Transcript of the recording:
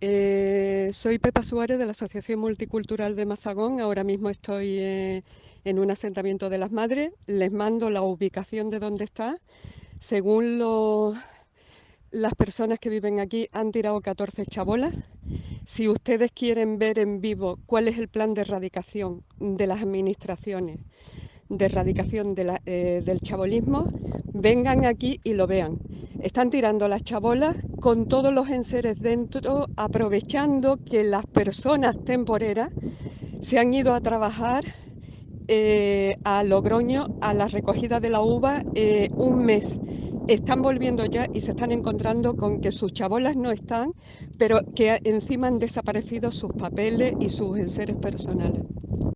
Eh, soy Pepa Suárez de la Asociación Multicultural de Mazagón. Ahora mismo estoy eh, en un asentamiento de las madres. Les mando la ubicación de dónde está. Según las personas que viven aquí, han tirado 14 chabolas. Si ustedes quieren ver en vivo cuál es el plan de erradicación de las administraciones, de erradicación eh, del chabolismo, vengan aquí y lo vean. Están tirando las chabolas con todos los enseres dentro, aprovechando que las personas temporeras se han ido a trabajar eh, a Logroño a la recogida de la uva eh, un mes. Están volviendo ya y se están encontrando con que sus chabolas no están, pero que encima han desaparecido sus papeles y sus enseres personales.